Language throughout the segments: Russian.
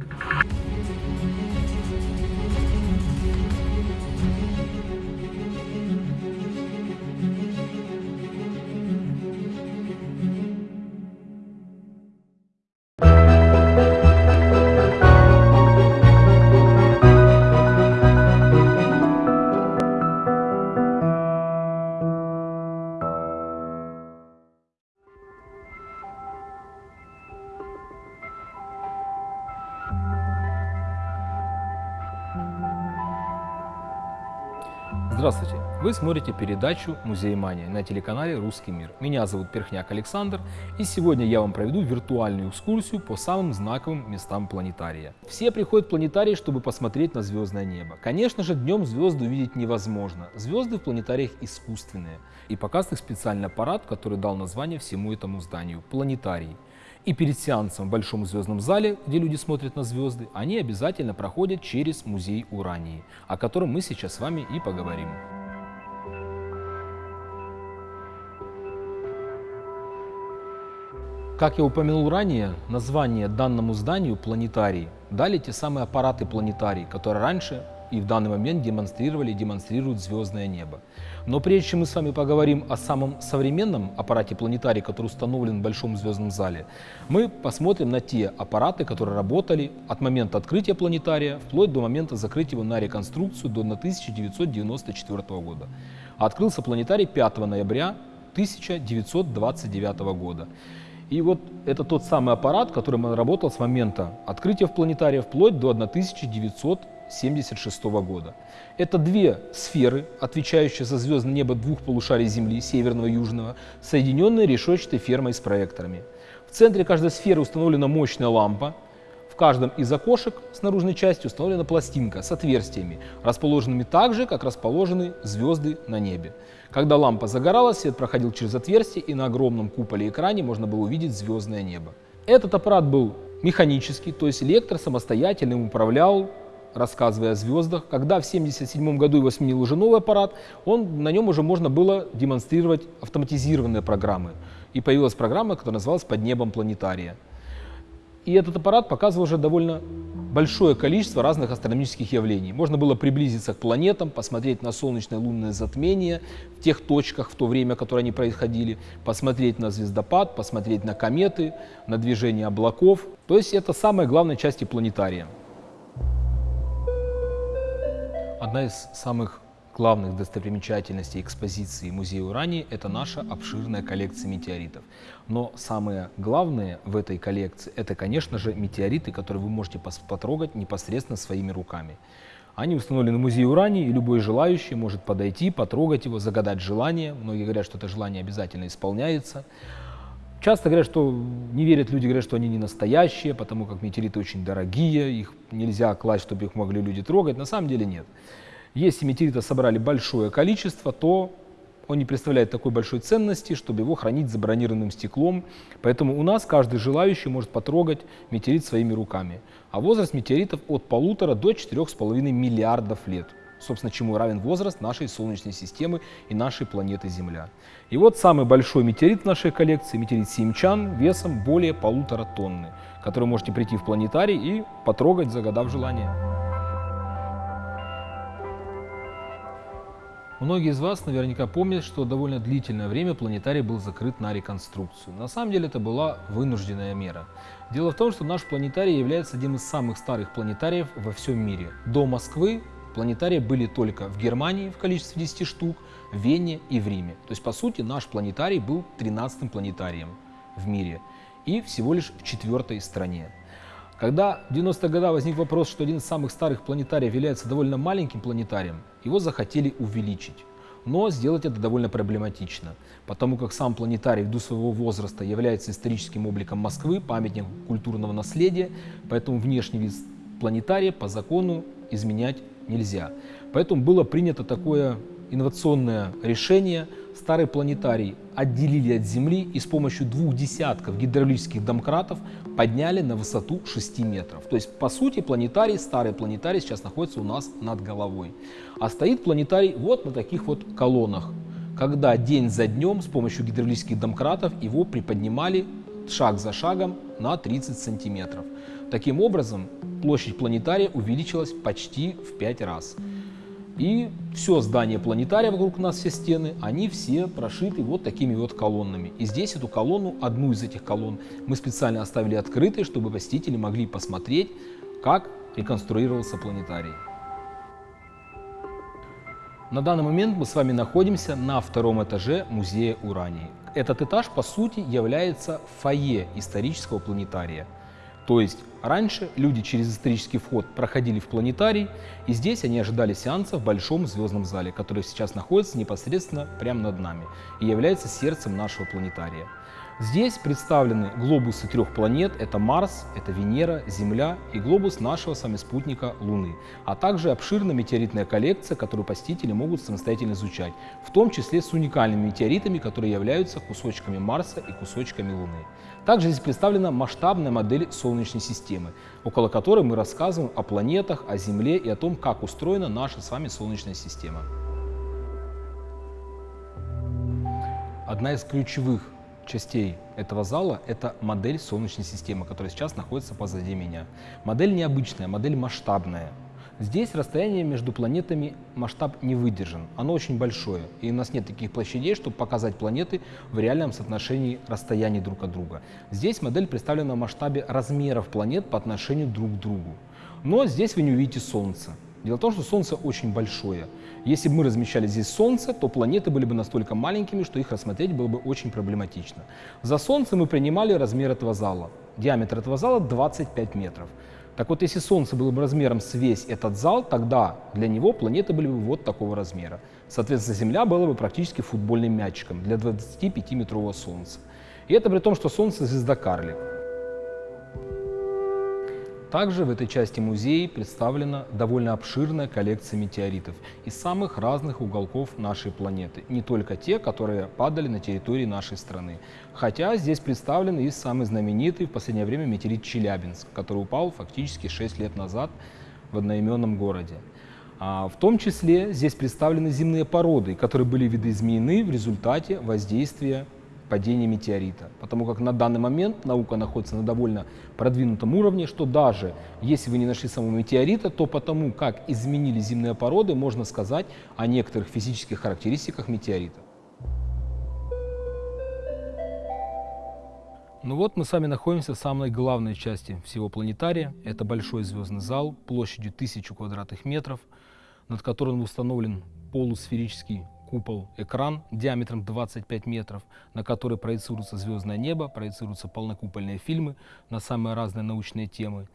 you Здравствуйте! Вы смотрите передачу «Музей Мания» на телеканале «Русский мир». Меня зовут Перхняк Александр, и сегодня я вам проведу виртуальную экскурсию по самым знаковым местам планетария. Все приходят в планетарий, чтобы посмотреть на звездное небо. Конечно же, днем звезды увидеть невозможно. Звезды в планетариях искусственные. И показывает их специальный аппарат, который дал название всему этому зданию – планетарий. И перед сеансом в Большом звездном зале, где люди смотрят на звезды, они обязательно проходят через музей Урании, о котором мы сейчас с вами и поговорим. Как я упомянул ранее, название данному зданию планетарий дали те самые аппараты планетарий, которые раньше и в данный момент демонстрировали и демонстрируют звездное небо. Но прежде чем мы с вами поговорим о самом современном аппарате планетарий, который установлен в Большом звездном зале, мы посмотрим на те аппараты, которые работали от момента открытия планетария вплоть до момента закрытия его на реконструкцию до 1994 года. Открылся планетарий 5 ноября 1929 года. И вот это тот самый аппарат, который работал с момента открытия в планетария вплоть до 1976 года. Это две сферы, отвечающие за звездное небо двух полушарий Земли, северного и южного, соединенные решетчатой фермой с проекторами. В центре каждой сферы установлена мощная лампа, в каждом из окошек с наружной части установлена пластинка с отверстиями, расположенными так же, как расположены звезды на небе. Когда лампа загоралась, свет проходил через отверстие, и на огромном куполе экране можно было увидеть звездное небо. Этот аппарат был механический, то есть лектор самостоятельно им управлял, рассказывая о звездах. Когда в 1977 году его сменил уже новый аппарат, он, на нем уже можно было демонстрировать автоматизированные программы. И появилась программа, которая называлась «Под небом планетария». И этот аппарат показывал уже довольно большое количество разных астрономических явлений. Можно было приблизиться к планетам, посмотреть на солнечное лунное затмение в тех точках в то время, которые они происходили, посмотреть на звездопад, посмотреть на кометы, на движение облаков. То есть это самая главная часть планетария. Одна из самых главных достопримечательностей экспозиции Музея Урании – это наша обширная коллекция метеоритов. Но самое главное в этой коллекции – это, конечно же, метеориты, которые вы можете потрогать непосредственно своими руками. Они установлены в Музее Урании, и любой желающий может подойти, потрогать его, загадать желание. Многие говорят, что это желание обязательно исполняется. Часто говорят, что не верят люди, говорят, что они не настоящие, потому как метеориты очень дорогие, их нельзя класть, чтобы их могли люди трогать. На самом деле нет. Если метеорита собрали большое количество, то он не представляет такой большой ценности, чтобы его хранить забронированным стеклом. Поэтому у нас каждый желающий может потрогать метеорит своими руками. А возраст метеоритов от полутора до четырех с половиной миллиардов лет. Собственно, чему равен возраст нашей Солнечной системы и нашей планеты Земля. И вот самый большой метеорит в нашей коллекции, метеорит Симчан, весом более полутора тонны, который можете прийти в планетарий и потрогать, загадав желание. Многие из вас наверняка помнят, что довольно длительное время планетарий был закрыт на реконструкцию. На самом деле это была вынужденная мера. Дело в том, что наш планетарий является одним из самых старых планетариев во всем мире. До Москвы планетарии были только в Германии в количестве 10 штук, в Вене и в Риме. То есть, по сути, наш планетарий был 13-м планетарием в мире и всего лишь в четвертой стране. Когда в 90-е годы возник вопрос, что один из самых старых планетариев является довольно маленьким планетарием, его захотели увеличить. Но сделать это довольно проблематично, потому как сам планетарий ввиду своего возраста является историческим обликом Москвы, памятником культурного наследия, поэтому внешний вид планетария по закону изменять нельзя. Поэтому было принято такое инновационное решение. Старый планетарий отделили от Земли и с помощью двух десятков гидравлических домкратов подняли на высоту 6 метров. То есть, по сути, планетарий, старый планетарий сейчас находится у нас над головой. А стоит планетарий вот на таких вот колоннах, когда день за днем с помощью гидравлических домкратов его приподнимали шаг за шагом на 30 сантиметров. Таким образом, площадь планетария увеличилась почти в 5 раз. И все здание планетария вокруг нас, все стены, они все прошиты вот такими вот колоннами. И здесь эту колонну, одну из этих колонн, мы специально оставили открытой, чтобы посетители могли посмотреть, как реконструировался планетарий. На данный момент мы с вами находимся на втором этаже музея Урании. Этот этаж, по сути, является фойе исторического планетария. То есть раньше люди через исторический вход проходили в планетарий, и здесь они ожидали сеанса в большом звездном зале, который сейчас находится непосредственно прямо над нами и является сердцем нашего планетария. Здесь представлены глобусы трех планет, это Марс, это Венера, Земля и глобус нашего с вами спутника Луны, а также обширная метеоритная коллекция, которую посетители могут самостоятельно изучать, в том числе с уникальными метеоритами, которые являются кусочками Марса и кусочками Луны. Также здесь представлена масштабная модель Солнечной системы, около которой мы рассказываем о планетах, о Земле и о том, как устроена наша с вами Солнечная система. Одна из ключевых частей этого зала – это модель Солнечной системы, которая сейчас находится позади меня. Модель необычная, модель масштабная. Здесь расстояние между планетами масштаб не выдержан, оно очень большое, и у нас нет таких площадей, чтобы показать планеты в реальном соотношении расстояний друг от друга. Здесь модель представлена в масштабе размеров планет по отношению друг к другу. Но здесь вы не увидите Солнце. Дело в том, что Солнце очень большое. Если бы мы размещали здесь Солнце, то планеты были бы настолько маленькими, что их рассмотреть было бы очень проблематично. За Солнце мы принимали размер этого зала. Диаметр этого зала 25 метров. Так вот, если Солнце было бы размером с весь этот зал, тогда для него планеты были бы вот такого размера. Соответственно, Земля была бы практически футбольным мячиком для 25-метрового Солнца. И это при том, что Солнце звезда карлик. Также в этой части музея представлена довольно обширная коллекция метеоритов из самых разных уголков нашей планеты, не только те, которые падали на территории нашей страны. Хотя здесь представлен и самый знаменитый в последнее время метеорит Челябинск, который упал фактически 6 лет назад в одноименном городе. А в том числе здесь представлены земные породы, которые были видоизменены в результате воздействия падения метеорита. Потому как на данный момент наука находится на довольно продвинутом уровне, что даже если вы не нашли самого метеорита, то потому как изменились земные породы, можно сказать о некоторых физических характеристиках метеорита. Ну вот мы с вами находимся в самой главной части всего планетария. Это большой звездный зал площадью 1000 квадратных метров, над которым установлен полусферический купол-экран диаметром 25 метров, на который проецируется звездное небо, проецируются полнокупольные фильмы на самые разные научные темы.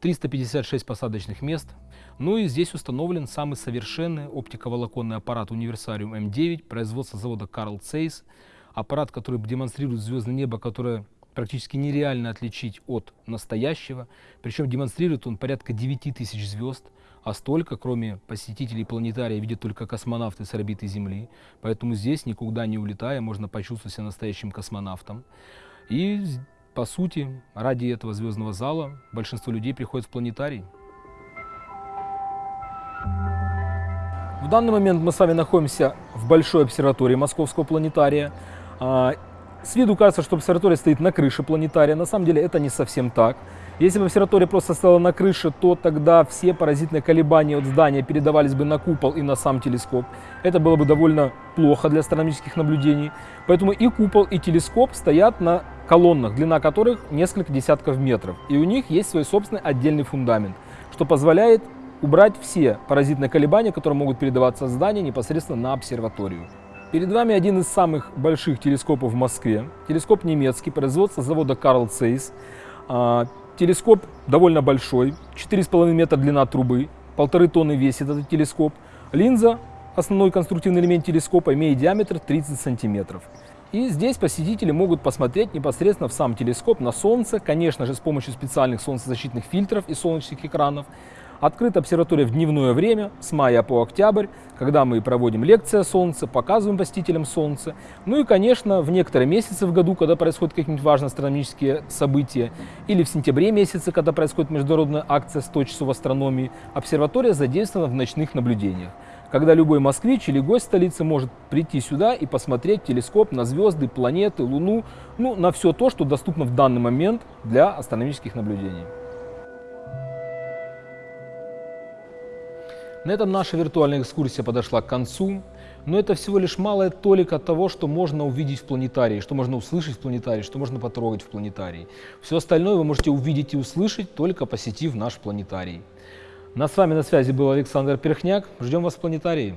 356 посадочных мест. Ну и здесь установлен самый совершенный оптиковолоконный аппарат Универсариум М9 производства завода Carl Zeiss. Аппарат, который демонстрирует звездное небо, которое практически нереально отличить от настоящего. Причем демонстрирует он порядка 9000 звезд а столько, кроме посетителей планетария, видят только космонавты с орбиты Земли. Поэтому здесь, никуда не улетая, можно почувствовать себя настоящим космонавтом. И, по сути, ради этого звездного зала большинство людей приходят в планетарий. В данный момент мы с вами находимся в большой обсерватории Московского планетария. С виду кажется, что обсерватория стоит на крыше планетария. На самом деле это не совсем так. Если бы обсерватория просто стояла на крыше, то тогда все паразитные колебания от здания передавались бы на купол и на сам телескоп. Это было бы довольно плохо для астрономических наблюдений. Поэтому и купол, и телескоп стоят на колоннах, длина которых несколько десятков метров. И у них есть свой собственный отдельный фундамент, что позволяет убрать все паразитные колебания, которые могут передаваться от здания непосредственно на обсерваторию. Перед вами один из самых больших телескопов в Москве. Телескоп немецкий, производство завода Carl Zeiss. А, Телескоп довольно большой, 4,5 метра длина трубы, полторы тонны весит этот телескоп. Линза, основной конструктивный элемент телескопа, имеет диаметр 30 сантиметров. И здесь посетители могут посмотреть непосредственно в сам телескоп на Солнце, конечно же, с помощью специальных солнцезащитных фильтров и солнечных экранов. Открыта обсерватория в дневное время, с мая по октябрь, когда мы проводим лекции о Солнце, показываем посетителям Солнце. Ну и, конечно, в некоторые месяцы в году, когда происходят какие-нибудь важные астрономические события, или в сентябре месяце, когда происходит международная акция 100 часов астрономии, обсерватория задействована в ночных наблюдениях. когда любой москвич или гость столицы может прийти сюда и посмотреть телескоп на звезды, планеты, Луну, ну, на все то, что доступно в данный момент для астрономических наблюдений. На этом наша виртуальная экскурсия подошла к концу, но это всего лишь малая толика того, что можно увидеть в планетарии, что можно услышать в планетарии, что можно потрогать в планетарии. Все остальное вы можете увидеть и услышать, только посетив наш планетарий. На с вами на связи был Александр Перхняк. Ждем вас в планетарии.